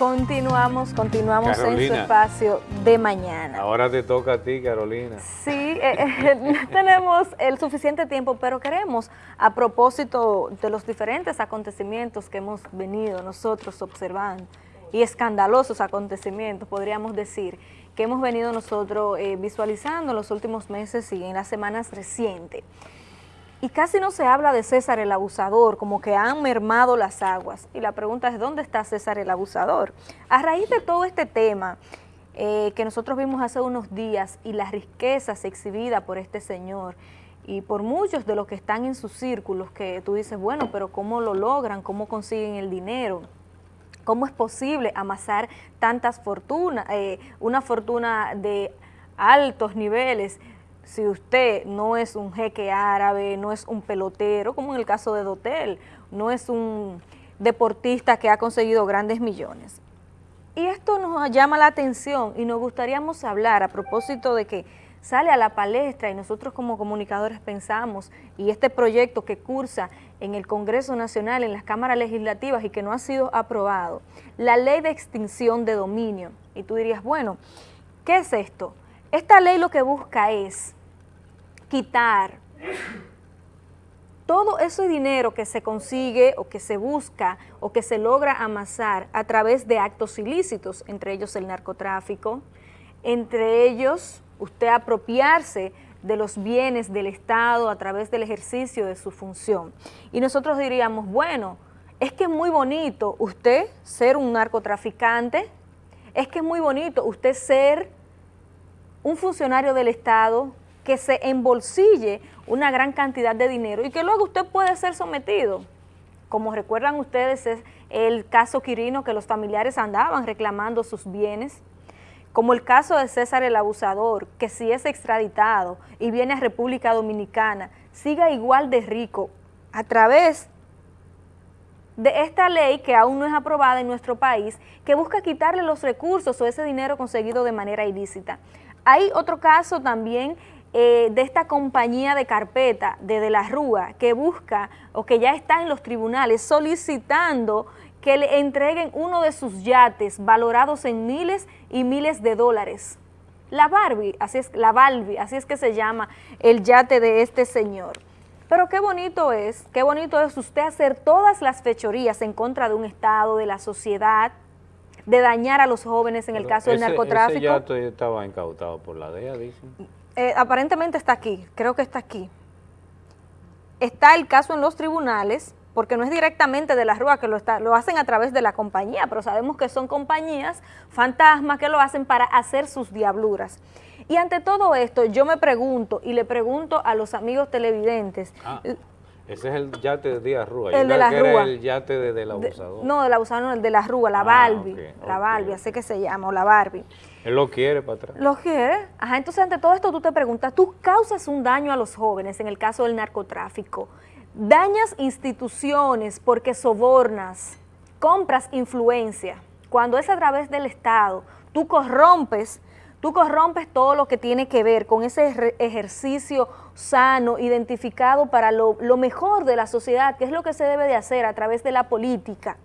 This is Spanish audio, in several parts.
Continuamos, continuamos en su espacio de mañana. Ahora te toca a ti, Carolina. Sí, eh, eh, tenemos el suficiente tiempo, pero queremos, a propósito de los diferentes acontecimientos que hemos venido nosotros observando, y escandalosos acontecimientos, podríamos decir, que hemos venido nosotros eh, visualizando en los últimos meses y en las semanas recientes. Y casi no se habla de César el abusador, como que han mermado las aguas. Y la pregunta es, ¿dónde está César el abusador? A raíz de todo este tema eh, que nosotros vimos hace unos días y las riquezas exhibidas por este señor y por muchos de los que están en sus círculos, que tú dices, bueno, pero ¿cómo lo logran? ¿Cómo consiguen el dinero? ¿Cómo es posible amasar tantas fortunas, eh, una fortuna de altos niveles, si usted no es un jeque árabe, no es un pelotero, como en el caso de Dotel, no es un deportista que ha conseguido grandes millones. Y esto nos llama la atención y nos gustaría hablar a propósito de que sale a la palestra y nosotros como comunicadores pensamos, y este proyecto que cursa en el Congreso Nacional, en las cámaras legislativas y que no ha sido aprobado, la ley de extinción de dominio. Y tú dirías, bueno, ¿qué es esto? Esta ley lo que busca es quitar todo ese dinero que se consigue o que se busca o que se logra amasar a través de actos ilícitos, entre ellos el narcotráfico, entre ellos usted apropiarse de los bienes del Estado a través del ejercicio de su función. Y nosotros diríamos, bueno, es que es muy bonito usted ser un narcotraficante, es que es muy bonito usted ser un funcionario del Estado que se embolsille una gran cantidad de dinero y que luego usted puede ser sometido. Como recuerdan ustedes, es el caso Quirino que los familiares andaban reclamando sus bienes, como el caso de César el Abusador, que si es extraditado y viene a República Dominicana, siga igual de rico a través de esta ley que aún no es aprobada en nuestro país, que busca quitarle los recursos o ese dinero conseguido de manera ilícita. Hay otro caso también eh, de esta compañía de carpeta de De la Rúa que busca o que ya está en los tribunales solicitando que le entreguen uno de sus yates valorados en miles y miles de dólares. La Barbie, así es, la Barbie, así es que se llama el yate de este señor. Pero qué bonito es, qué bonito es usted hacer todas las fechorías en contra de un Estado, de la sociedad, de dañar a los jóvenes en el caso del narcotráfico. Ese yate estaba incautado por la DEA, dicen. Eh, aparentemente está aquí, creo que está aquí. Está el caso en los tribunales, porque no es directamente de la Rúa que lo, está, lo hacen a través de la compañía, pero sabemos que son compañías fantasmas que lo hacen para hacer sus diabluras. Y ante todo esto, yo me pregunto, y le pregunto a los amigos televidentes... Ah, ese es el yate de Díaz Rúa. El de la Rúa. el yate de, del abusador. no, del abusador no, el de la Rúa, la ah, Barbie. la Barbie, así que se llama, o la Barbie. Él lo quiere para atrás. Lo quiere. Ajá, entonces ante todo esto tú te preguntas, tú causas un daño a los jóvenes en el caso del narcotráfico, dañas instituciones porque sobornas, compras influencia. Cuando es a través del Estado, tú corrompes, tú corrompes todo lo que tiene que ver con ese ejercicio sano, identificado para lo, mejor de la sociedad, que es lo que se debe de hacer a través de la política.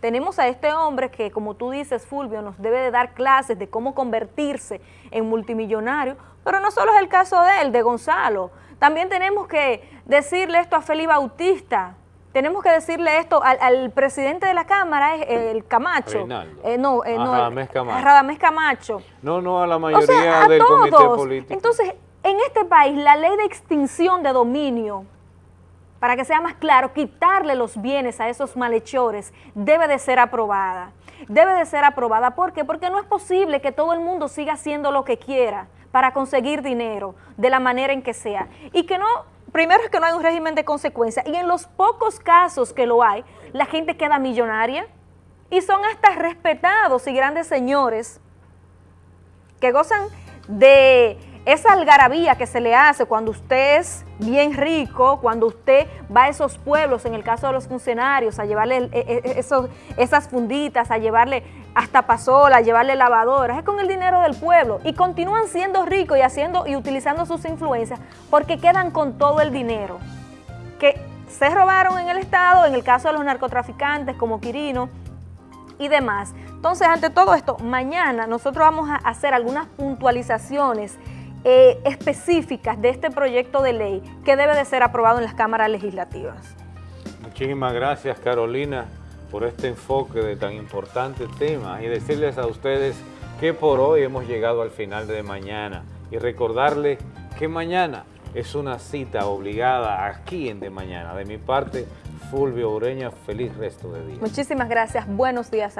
Tenemos a este hombre que, como tú dices, Fulvio, nos debe de dar clases de cómo convertirse en multimillonario, pero no solo es el caso de él, de Gonzalo. También tenemos que decirle esto a Felipe Bautista, tenemos que decirle esto al, presidente de la Cámara, el Camacho. Eh, no, eh, no, Radamés Camacho. Radamés Camacho. No, no, a la mayoría del comité político. Entonces, en este país, la ley de extinción de dominio para que sea más claro, quitarle los bienes a esos malhechores debe de ser aprobada. Debe de ser aprobada. ¿Por qué? Porque no es posible que todo el mundo siga haciendo lo que quiera para conseguir dinero de la manera en que sea. Y que no, primero es que no hay un régimen de consecuencia. Y en los pocos casos que lo hay, la gente queda millonaria y son hasta respetados y grandes señores que gozan de esa algarabía que se le hace cuando usted es bien rico, cuando usted va a esos pueblos, en el caso de los funcionarios, a llevarle e, e, esas funditas, a llevarle hasta pasola, llevarle lavadoras, es con el dinero del pueblo y continúan siendo ricos y haciendo y utilizando sus influencias porque quedan con todo el dinero que se robaron en el Estado, en el caso de los narcotraficantes como Quirino, y demás. Entonces, ante todo esto, mañana nosotros vamos a hacer algunas puntualizaciones eh, específicas de este proyecto de ley que debe de ser aprobado en las cámaras legislativas. Muchísimas gracias, Carolina, por este enfoque de tan importante tema y decirles a ustedes que por hoy hemos llegado al final de mañana y recordarles que mañana es una cita obligada aquí en De Mañana. De mi parte, Fulvio Ureña, feliz resto de día. Muchísimas gracias, buenos días a